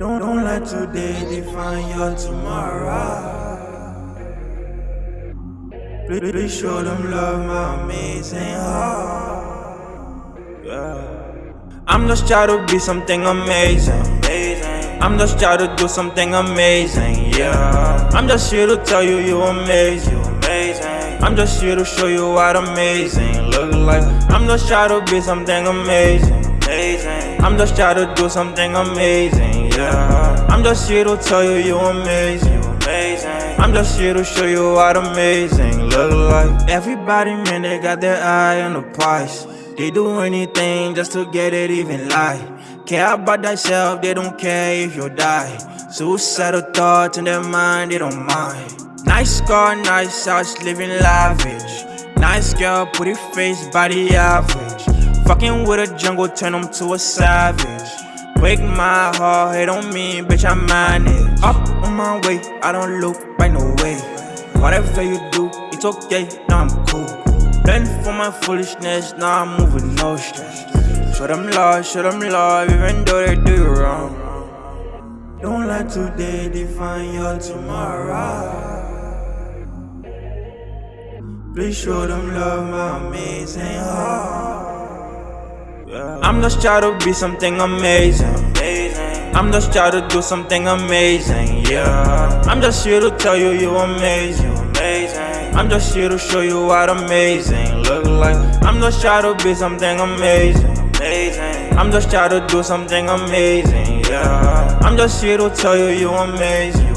Don't, don't let today define your tomorrow. Please, please show them love, my amazing heart. Yeah. I'm just trying to be something amazing. I'm just trying to do something amazing. Yeah. I'm just here to tell you. You amazing. I'm just here to show you what amazing look like. I'm just trying to be something amazing. Amazing. I'm just trying to do something amazing. Yeah. I'm just here to tell you you're amazing. You amazing. I'm just here to show you what amazing look like. Everybody, man, they got their eye on the price. They do anything just to get it even lie. Care about thyself, they don't care if you die. Suicidal thoughts in their mind, they don't mind. Nice car, nice house, living lavish. Nice girl, pretty face, body average. Fucking with a jungle, turn them to a savage. Break my heart, hate on me, bitch, I manage. Up on my way, I don't look right no way. Whatever you do, it's okay, now I'm cool. Learn from my foolishness, now I'm moving no stress. Show them love, show them love, even though they do you wrong. Don't let today define your tomorrow. Please show them love, my amazing heart. I'm just trying to be something amazing. I'm just trying to do something amazing. Yeah. I'm just here to tell you you're amazing. I'm just here to show you what amazing look like. I'm just trying to be something amazing. I'm just trying to do something amazing. Yeah. I'm just here to tell you you're amazing.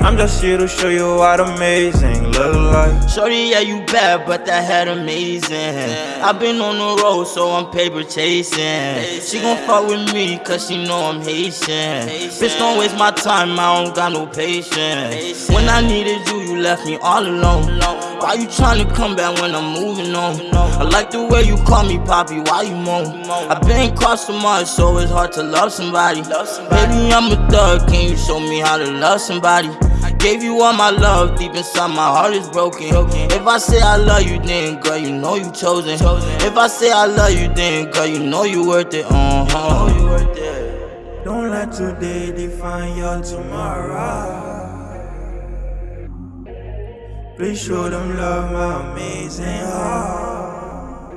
I'm just here to show you what amazing look like. Shorty, yeah, you bad, but that head amazing. I've been on the road, so I'm paper chasing. She gon' fuck with me, cause she know I'm Haitian. Bitch, don't waste my time, I don't got no patience. When I needed you, you left me all alone. Why you tryna come back when I'm moving on? I like the way you call me Poppy, why you moan? I've been crossed so much, so it's hard to love somebody. Baby, I'm a thug, can you show me how to love somebody? Gave you all my love, deep inside my heart is broken. If I say I love you, then girl, you know you chosen. If I say I love you, then girl, you know you worth it. Uh huh. Don't let today define your tomorrow. Please show them love, my amazing heart.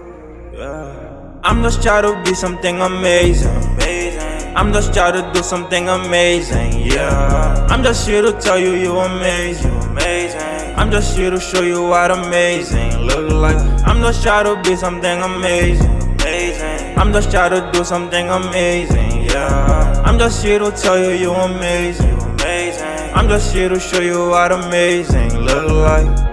Yeah. I'm just trying to be something amazing. I'm just trying to do something amazing, yeah. I'm just here to tell you you're amazing, amazing. I'm just here to show you what amazing look like. I'm just trying to be something amazing, amazing. I'm just trying to do something amazing, yeah. I'm just here to tell you you're amazing, amazing. I'm just here to show you what amazing look like.